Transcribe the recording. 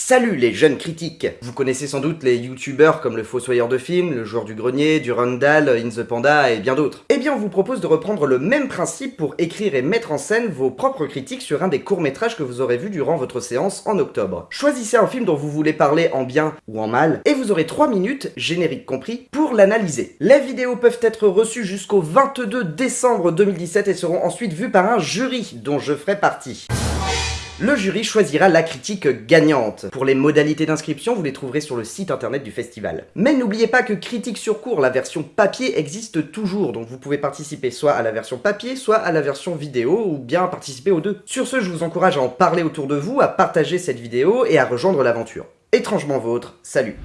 Salut les jeunes critiques Vous connaissez sans doute les youtubeurs comme le Fossoyeur de film, le joueur du grenier, du Rundal, In the Panda et bien d'autres. Eh bien on vous propose de reprendre le même principe pour écrire et mettre en scène vos propres critiques sur un des courts-métrages que vous aurez vu durant votre séance en octobre. Choisissez un film dont vous voulez parler en bien ou en mal, et vous aurez 3 minutes, générique compris, pour l'analyser. Les vidéos peuvent être reçues jusqu'au 22 décembre 2017 et seront ensuite vues par un jury dont je ferai partie. Le jury choisira la critique gagnante. Pour les modalités d'inscription, vous les trouverez sur le site internet du festival. Mais n'oubliez pas que Critique sur cours, la version papier, existe toujours, donc vous pouvez participer soit à la version papier, soit à la version vidéo, ou bien participer aux deux. Sur ce, je vous encourage à en parler autour de vous, à partager cette vidéo et à rejoindre l'aventure. Étrangement vôtre, salut